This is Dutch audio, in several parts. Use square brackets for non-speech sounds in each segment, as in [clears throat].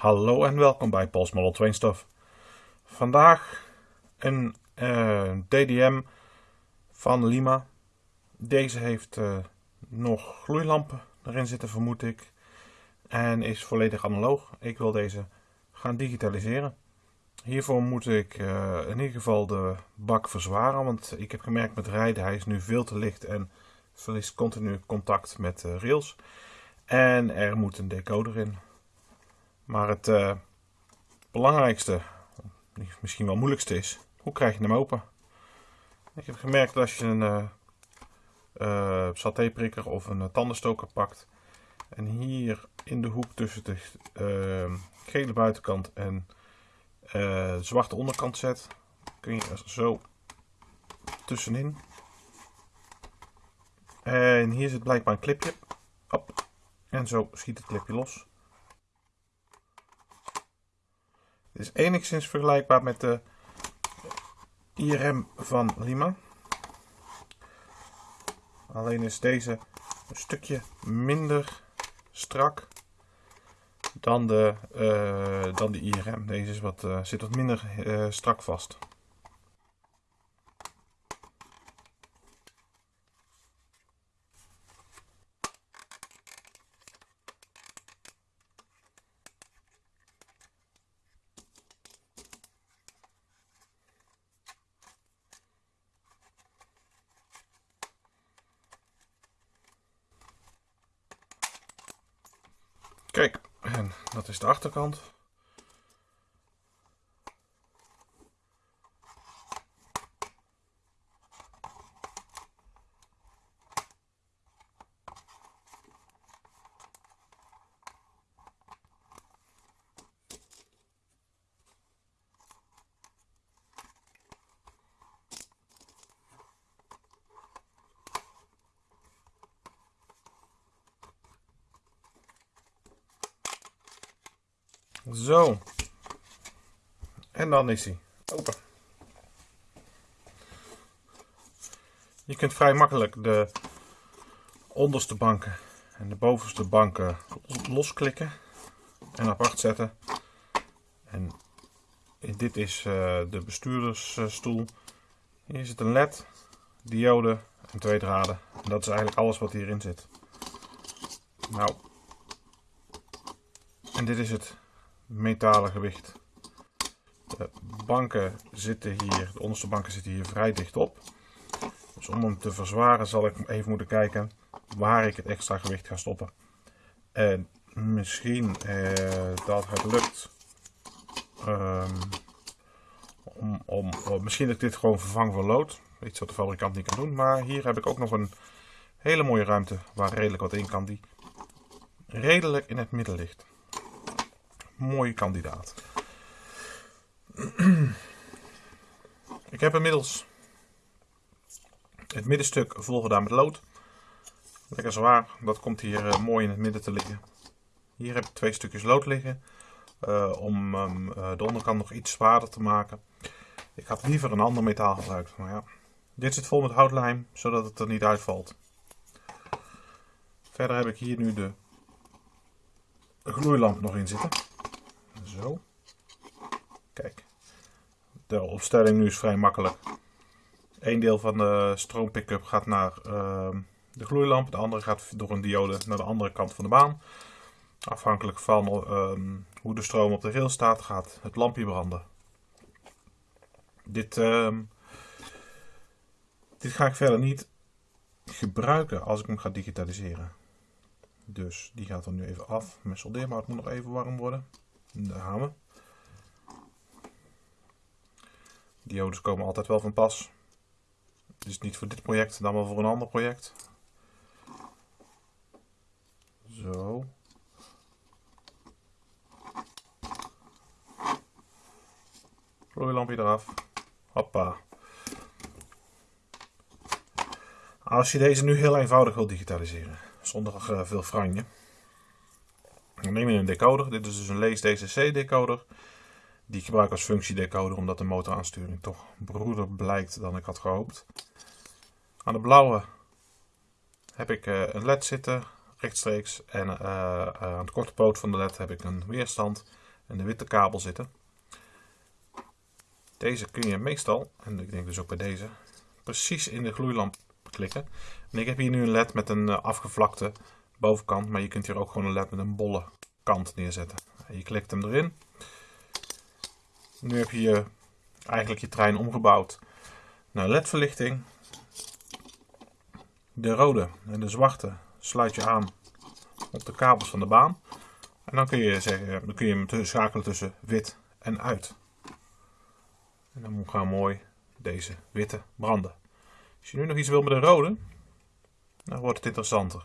Hallo en welkom bij Pols Model. Vandaag een eh, DDM van Lima. Deze heeft uh, nog gloeilampen erin zitten vermoed ik. En is volledig analoog. Ik wil deze gaan digitaliseren. Hiervoor moet ik uh, in ieder geval de bak verzwaren. Want ik heb gemerkt met rijden, hij is nu veel te licht en verliest continu contact met de rails. En er moet een decoder in. Maar het uh, belangrijkste, misschien wel moeilijkste is, hoe krijg je hem open? Ik heb gemerkt dat als je een uh, uh, satéprikker of een tandenstoker pakt en hier in de hoek tussen de gele buitenkant en de zwarte onderkant zet, kun je er zo tussenin. En hier zit blijkbaar een clipje. Hop. En zo schiet het clipje los. Het is enigszins vergelijkbaar met de IRM van Lima. Alleen is deze een stukje minder strak dan de, uh, dan de IRM. Deze is wat, uh, zit wat minder uh, strak vast. Kijk, en dat is de achterkant. Zo. En dan is hij open. Je kunt vrij makkelijk de onderste banken en de bovenste banken losklikken en apart zetten. En dit is uh, de bestuurdersstoel. Hier zit een led, diode en twee draden. En dat is eigenlijk alles wat hierin zit. Nou, en dit is het metalen gewicht. De banken zitten hier, de onderste banken zitten hier vrij dicht op. Dus om hem te verzwaren zal ik even moeten kijken waar ik het extra gewicht ga stoppen. En misschien eh, dat het lukt um, om, om, misschien dat ik dit gewoon vervang voor lood. Iets wat de fabrikant niet kan doen. Maar hier heb ik ook nog een hele mooie ruimte waar redelijk wat in kan die redelijk in het midden ligt mooie kandidaat. [clears throat] Ik heb inmiddels het middenstuk volgedaan met lood. Lekker zwaar, dat komt hier uh, mooi in het midden te liggen. Hier heb ik twee stukjes lood liggen. Uh, om um, uh, de onderkant nog iets zwaarder te maken. Ik had liever een ander metaal gebruikt. Maar ja. Dit zit vol met houtlijm, zodat het er niet uitvalt. Verder heb ik hier nu de gloeilamp nog in zitten. Zo. Kijk. De opstelling nu is vrij makkelijk. Eén deel van de stroompickup gaat naar uh, de gloeilamp. De andere gaat door een diode naar de andere kant van de baan. Afhankelijk van uh, hoe de stroom op de rail staat, gaat het lampje branden. Dit, ehm, dit ga ik verder niet gebruiken als ik hem ga digitaliseren. Dus die gaat er nu even af. Mijn soldeermout moet nog even warm worden. De hamer. Diodes komen altijd wel van pas. Dus niet voor dit project, dan wel voor een ander project. Zo. Gloeilampje eraf. Hoppa. Als je deze nu heel eenvoudig wilt digitaliseren, zonder uh, veel franje, dan neem je een decoder. Dit is dus een Lees DCC decoder. Die ik gebruik als functiedecoder omdat de motoraansturing toch broeder blijkt dan ik had gehoopt. Aan de blauwe heb ik uh, een led zitten rechtstreeks en uh, aan de korte poot van de led heb ik een weerstand. en de witte kabel zitten. Deze kun je meestal, en ik denk dus ook bij deze, precies in de gloeilamp klikken. En ik heb hier nu een led met een eh, afgevlakte bovenkant, maar je kunt hier ook gewoon een led met een bolle kant neerzetten. Je klikt hem erin. Nu heb je eigenlijk je trein omgebouwd naar ledverlichting. De rode en de zwarte sluit je aan op de kabels van de baan. En dan kun je, zeggen, dan kun je hem schakelen tussen wit en uit. En dan gaan mooi deze witte branden. Als je nu nog iets wil met een rode, dan wordt het interessanter.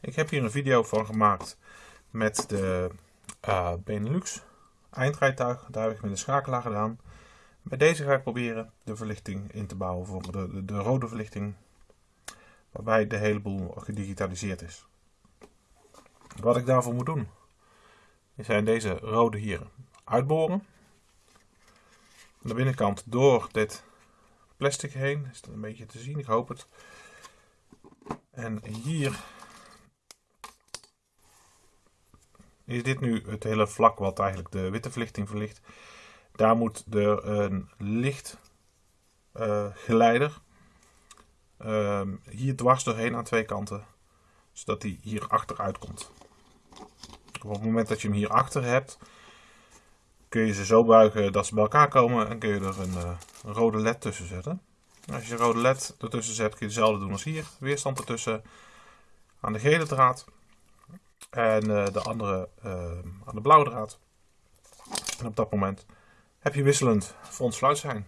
Ik heb hier een video van gemaakt met de uh, Benelux eindrijtuig. Daar heb ik met een schakelaar gedaan. Bij deze ga ik proberen de verlichting in te bouwen voor de, de, de rode verlichting. Waarbij de hele boel gedigitaliseerd is. Wat ik daarvoor moet doen, zijn deze rode hier uitboren. Aan de binnenkant door dit plastic heen. Is dat een beetje te zien, ik hoop het. En hier is dit nu het hele vlak wat eigenlijk de witte verlichting verlicht. Daar moet er een lichtgeleider uh, hier dwars doorheen aan twee kanten, zodat die hier achteruit komt. Op het moment dat je hem hier achter hebt, kun je ze zo buigen dat ze bij elkaar komen en kun je er een, een rode led tussen zetten. Als je rode led ertussen zet, kun je hetzelfde doen als hier. Weerstand ertussen aan de gele draad en uh, de andere uh, aan de blauwe draad. En op dat moment heb je wisselend front zijn.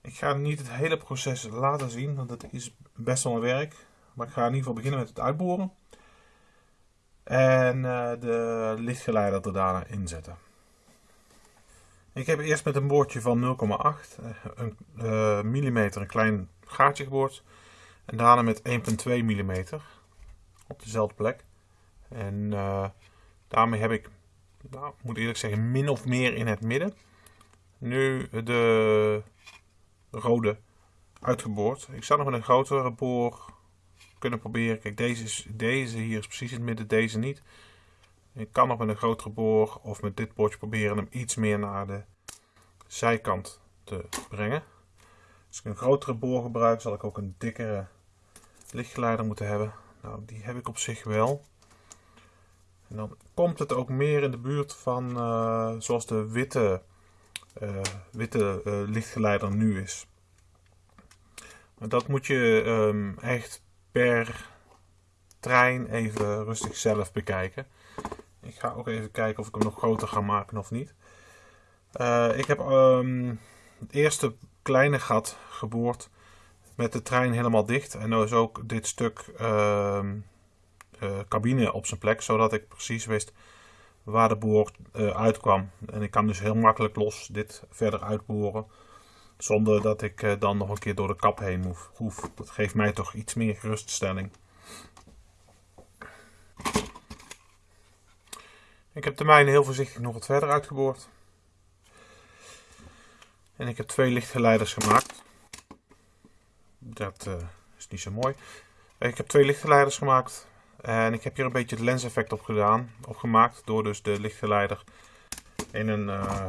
Ik ga niet het hele proces laten zien, want het is best wel een werk. Maar ik ga in ieder geval beginnen met het uitboren. En uh, de lichtgeleider er daarna inzetten. Ik heb eerst met een boordje van 0,8 een, uh, mm een klein gaatje geboord. En daarna met 1,2 mm op dezelfde plek. En uh, daarmee heb ik, nou, moet eerlijk zeggen, min of meer in het midden. Nu de rode uitgeboord. Ik zou nog met een grotere boor kunnen proberen. Kijk, deze, is, deze hier is precies in het midden, deze niet. Ik kan nog met een grotere boor of met dit boordje proberen hem iets meer naar de zijkant te brengen. Als ik een grotere boor gebruik, zal ik ook een dikkere lichtgeleider moeten hebben. Nou, die heb ik op zich wel. En dan komt het ook meer in de buurt van uh, zoals de witte, uh, witte uh, lichtgeleider nu is. Maar dat moet je um, echt per trein even rustig zelf bekijken. Ik ga ook even kijken of ik hem nog groter ga maken of niet. ik heb um, het eerste kleine gat geboord met de trein helemaal dicht. En er is ook dit stuk uh, cabine op zijn plek, zodat ik precies wist waar de boor uh, uitkwam. En ik kan dus heel makkelijk los dit verder uitboren. Zonder dat ik dan nog een keer door de kap heen hoef. Dat geeft mij toch iets meer geruststelling. Ik heb de mijne heel voorzichtig nog wat verder uitgeboord. En ik heb twee lichtgeleiders gemaakt. Dat uh, is niet zo mooi. Ik heb twee lichtgeleiders gemaakt. En ik heb hier een beetje het lenseffect op gedaan, opgemaakt. Door dus de lichtgeleider in een, uh,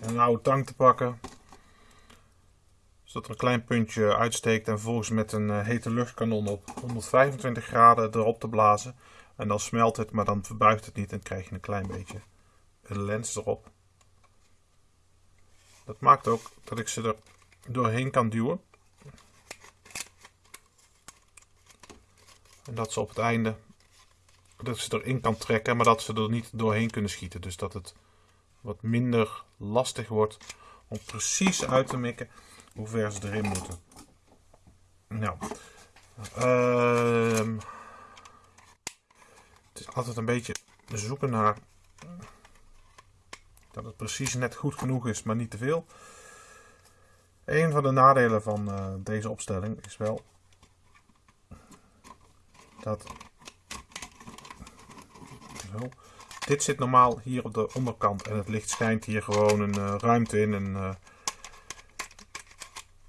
een oude tang te pakken. Zodat er een klein puntje uitsteekt. En vervolgens met een uh, hete luchtkanon op 125 graden erop te blazen. En dan smelt het, maar dan verbuigt het niet. En krijg je een klein beetje een lens erop. Dat maakt ook dat ik ze er doorheen kan duwen. En dat ze op het einde dat ze erin kan trekken, maar dat ze er niet doorheen kunnen schieten. Dus dat het wat minder lastig wordt om precies uit te mikken hoe ver ze erin moeten. Nou, uh, het is altijd een beetje zoeken naar dat het precies net goed genoeg is, maar niet te veel. Een van de nadelen van uh, deze opstelling is wel dat. Dit zit normaal hier op de onderkant en het licht schijnt hier gewoon een uh, ruimte in. En, uh,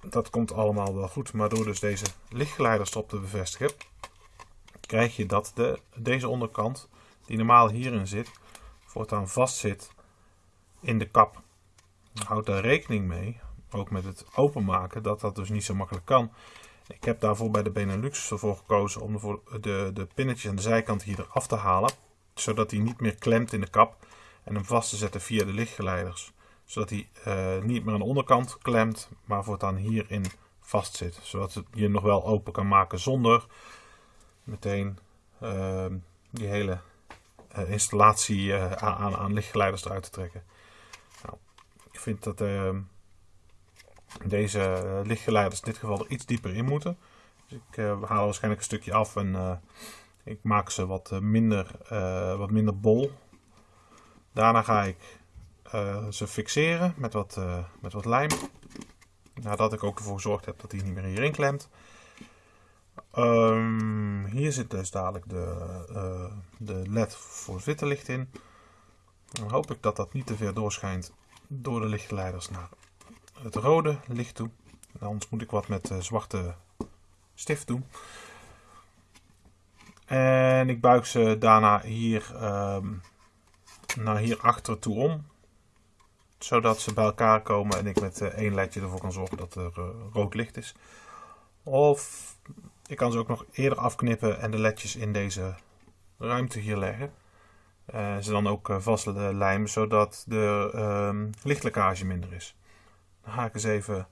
dat komt allemaal wel goed. Maar door dus deze lichtgeleiderstop te bevestigen, krijg je dat de, deze onderkant, die normaal hierin zit, voortaan vastzit in de kap. Houd daar rekening mee, ook met het openmaken, dat dat dus niet zo makkelijk kan. Ik heb daarvoor bij de Benelux ervoor gekozen om de, de pinnetjes aan de zijkant hier eraf te halen. Zodat hij niet meer klemt in de kap. En hem vast te zetten via de lichtgeleiders. Zodat hij uh, niet meer aan de onderkant klemt, maar voortaan hierin vast zit. Zodat je nog wel open kan maken zonder meteen uh, die hele uh, installatie uh, aan, aan, lichtgeleiders eruit te trekken. Nou, ik vind dat ehm, deze eh, lichtgeleiders in dit geval er iets dieper in moeten. Dus ik haal waarschijnlijk een stukje af en ik maak ze wat minder, wat minder bol. Daarna ga ik ze fixeren met wat, met wat lijm. Nadat ik ook ervoor gezorgd heb dat hij niet meer hierin klemt. Um, hier zit dus dadelijk de, uh, de LED voor witte licht in. Dan hoop ik dat dat niet te ver doorschijnt door de lichtgeleiders naar het rode licht toe. Anders moet ik wat met uh, zwarte stift doen. En ik buig ze daarna hier um, naar hier achter toe om. Zodat ze bij elkaar komen en ik met uh, één ledje ervoor kan zorgen dat er rood licht is. Of ik kan ze ook nog eerder afknippen en de ledjes in deze ruimte hier leggen. Uh, ze dan ook uh, vast lijmen, zodat de uh, lichtlekkage minder is. Dan ga ik eens even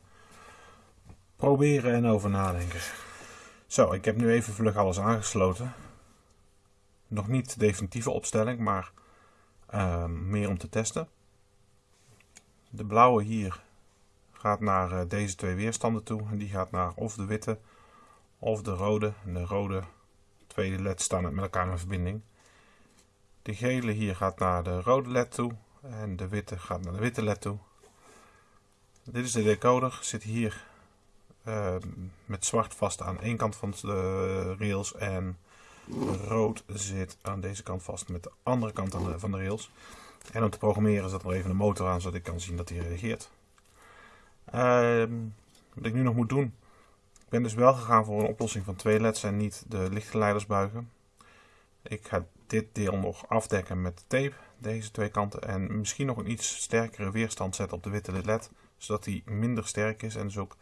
proberen en over nadenken. Zo, ik heb nu even vlug alles aangesloten. Nog niet definitieve opstelling, maar ehm, meer om te testen. De blauwe hier gaat naar eh, deze twee weerstanden toe. En die gaat naar of de witte of de rode. En de rode tweede led staan met elkaar in verbinding. De gele hier gaat naar de rode led toe en de witte gaat naar de witte led toe. Dit is de decoder, zit hier uh, met zwart vast aan één kant van de rails en rood zit aan deze kant vast met de andere kant van de rails. En om te programmeren zat er even een motor aan zodat ik kan zien dat hij reageert. Uh, wat ik nu nog moet doen ben dus wel gegaan voor een oplossing van twee leds en niet de lichtgeleiders buigen. Ik ga dit deel nog afdekken met tape, deze twee kanten. En misschien nog een iets sterkere weerstand zetten op de witte led. Zodat die minder sterk is en dus ook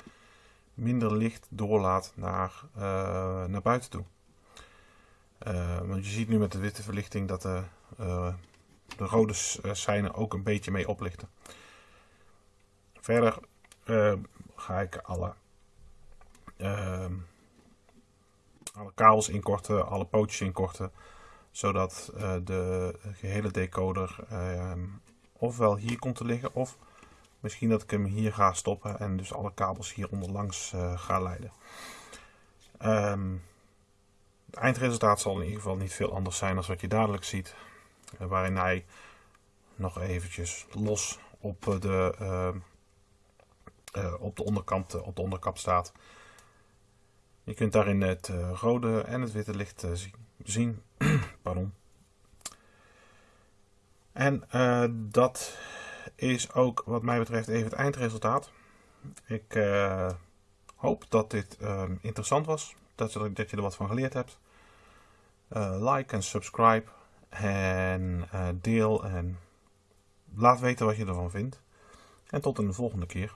minder licht doorlaat naar, uh, naar buiten toe. Uh, want je ziet nu met de witte verlichting dat de, uh, de rode seinen ook een beetje mee oplichten. Verder ga ik alle alle kabels inkorten, alle pootjes inkorten. Zodat uh, de gehele decoder uh, ofwel hier komt te liggen of misschien dat ik hem hier ga stoppen en dus alle kabels hier onderlangs uh, ga leiden. Um, het eindresultaat zal in ieder geval niet veel anders zijn dan wat je dadelijk ziet. Uh, waarin hij nog eventjes los op de, op de onderkant op de onderkap staat. Je kunt daarin het uh, rode en het witte licht uh, zien. [clears throat] Pardon. En uh, dat is ook wat mij betreft even het eindresultaat. Ik hoop dat dit interessant was. Dat je, dat je er wat van geleerd hebt. like en subscribe. En deel en laat weten wat je ervan vindt. En tot de volgende keer.